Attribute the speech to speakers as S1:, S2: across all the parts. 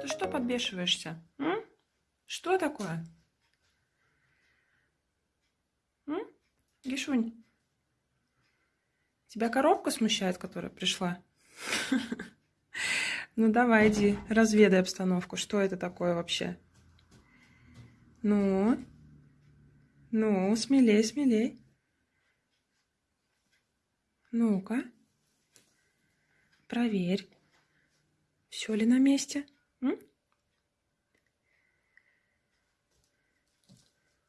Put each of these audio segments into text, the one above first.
S1: Ты что подбешиваешься? М? Что такое? М? Гишунь, тебя коробка смущает, которая пришла? Ну давай, иди, разведай обстановку. Что это такое вообще? Ну? Ну, смелей, смелей. Ну-ка. Проверь. Все ли на месте? М?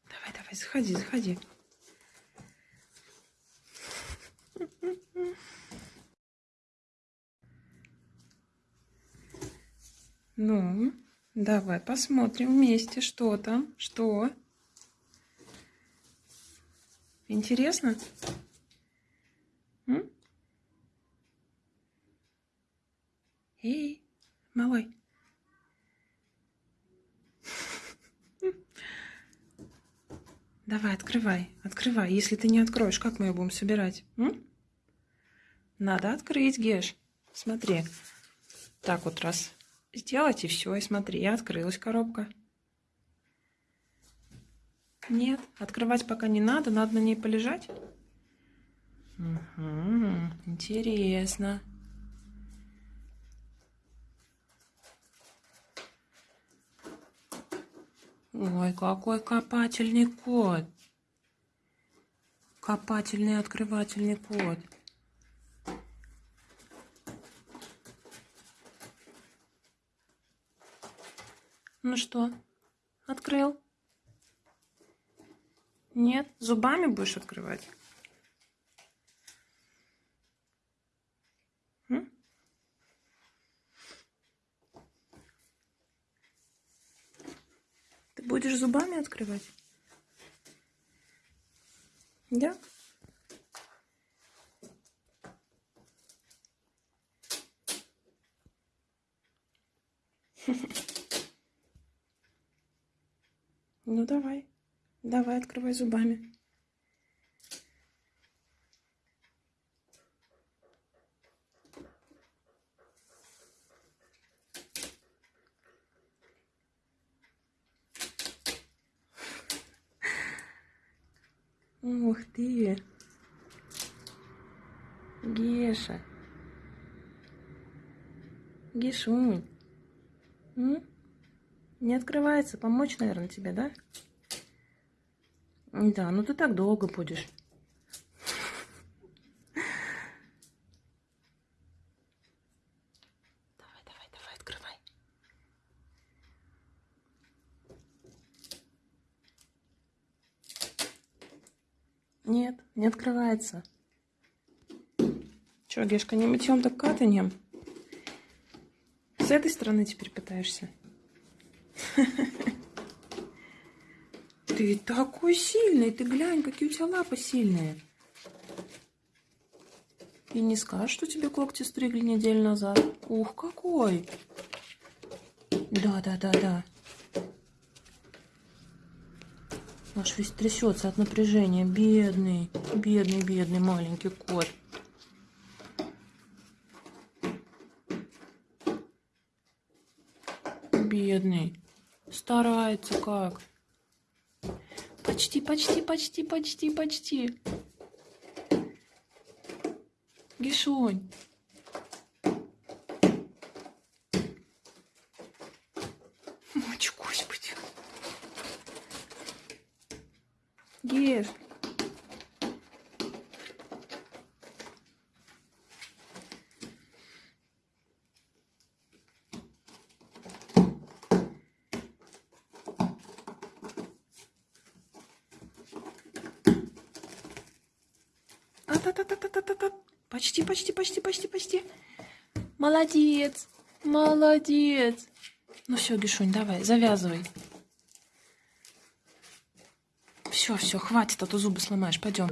S1: Давай, давай, заходи, заходи. Ну, давай посмотрим вместе, что там, что. Интересно? М? Эй, малой. Давай, открывай, открывай. Если ты не откроешь, как мы ее будем собирать? М? Надо открыть, Геш. Смотри. Так вот раз сделать и все. И смотри, открылась коробка. Нет, открывать пока не надо, надо на ней полежать. Угу, интересно. Ой, какой копательный кот. Копательный открывательный кот. Ну что, открыл? Нет, зубами будешь открывать? М? Ты будешь зубами открывать? Да? Ну давай. Давай, открывай зубами. Ух ты! Геша! Гешунь! М? Не открывается. Помочь, наверное, тебе, да? Да, ну ты так долго будешь. Давай, давай, давай, открывай. Нет, не открывается. Че, Гешка, не мытьем, так катанем? С этой стороны теперь пытаешься? Ты такой сильный, ты глянь, какие у тебя лапы сильные. И не скажешь, что тебе когти стригли неделю назад. Ух, какой! Да, да, да, да. Аж весь трясется от напряжения. Бедный, бедный, бедный маленький кот. Бедный. Старается как. Почти, почти, почти, почти, почти. Гишонь. Мочь, господи. Геш. Та-та-та-та-та-та-та. Почти, почти, почти, почти, почти. Молодец. Молодец. Ну все, Гишунь, давай, завязывай. Все, все, хватит, а то зубы сломаешь. Пойдем.